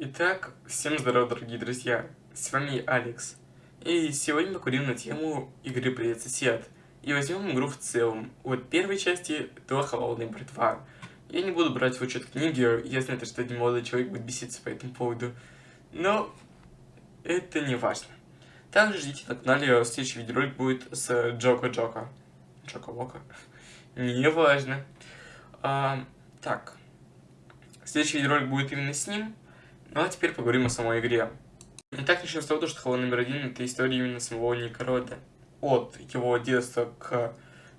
Итак, всем здорова, дорогие друзья, с вами Алекс. И сегодня мы поговорим на тему игры Привет Сосед. И возьмем игру в целом. Вот первой части до Холодной Братва. Я не буду брать в учет книги, я знаю, что один молодой человек будет беситься по этому поводу. Но это не важно. Также ждите на канале, следующий видеоролик будет с Джоко Джоко. Джоко Вока. Не важно. А, так. Следующий видеоролик будет именно с ним. Ну а теперь поговорим о самой игре. Итак, начнем с того, что Холл номер один это история именно самого Никорода. От его детства к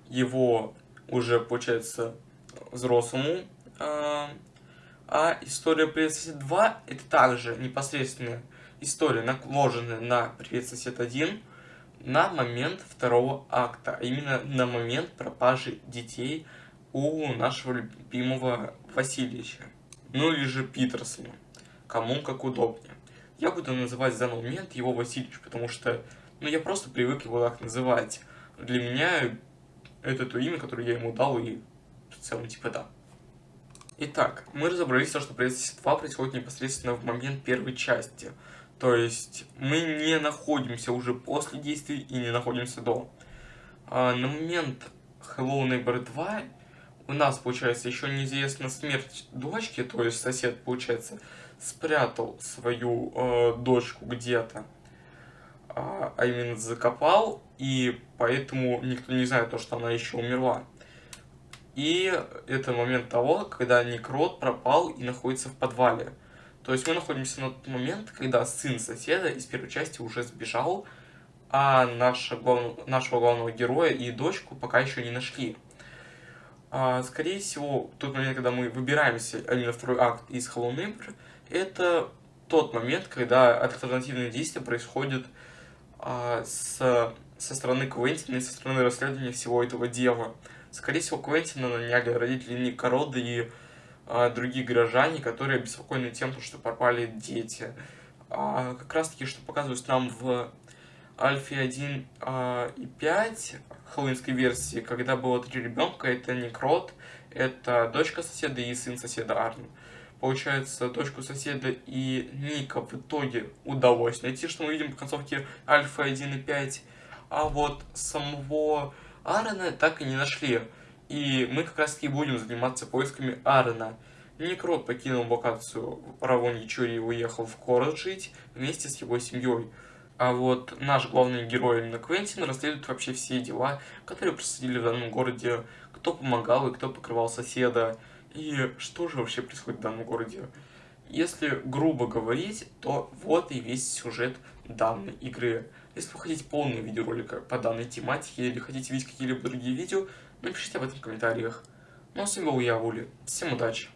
его уже, получается, взрослому. А, а история Привет Сосед 2 это также непосредственная история, наложенная на Привет Сосед 1 на момент второго акта, а именно на момент пропажи детей у нашего любимого Васильевича. Ну или же Питерсона кому как удобнее. Я буду называть в данный момент его Васильевич, потому что ну, я просто привык его так называть. Для меня это то имя, которое я ему дал, и в целом типа да. Итак, мы разобрались, что Председатель 2 происходит непосредственно в момент первой части. То есть мы не находимся уже после действий и не находимся до. А на момент Hello Neighbor 2 у нас, получается, еще неизвестна смерть дочки, то есть сосед, получается, спрятал свою э, дочку где-то, а, а именно закопал, и поэтому никто не знает то, что она еще умерла. И это момент того, когда Некрот пропал и находится в подвале. То есть мы находимся на тот момент, когда сын соседа из первой части уже сбежал, а наша глав... нашего главного героя и дочку пока еще не нашли. А, скорее всего, тот момент, когда мы выбираемся, а именно второй акт из Hello Neighbor, это тот момент, когда альтернативные действия происходят а, с, со стороны Квентина и со стороны расследования всего этого дела. Скорее всего, Квентина наняли родители Ника Рода и а, другие горожане, которые обеспокоены тем, что пропали дети. А, как раз таки, что показывают нам в Альфе 1 а, и 5 хэллоуинской версии, когда было три ребенка, это Некрот, это дочка соседа и сын соседа Арн. Получается, дочку соседа и Ника в итоге удалось найти, что мы видим в концовке Альфа 1 и 5. А вот самого Аарона так и не нашли. И мы как раз таки будем заниматься поисками Аарона. Некрот покинул локацию Равон Ячури и уехал в город жить вместе с его семьей. А вот наш главный герой, именно Квентин, расследует вообще все дела, которые происходили в данном городе, кто помогал и кто покрывал соседа, и что же вообще происходит в данном городе. Если грубо говорить, то вот и весь сюжет данной игры. Если вы хотите полный видеоролик по данной тематике или хотите видеть какие-либо другие видео, напишите об этом в комментариях. Ну а с вами был я, Вули. Всем удачи!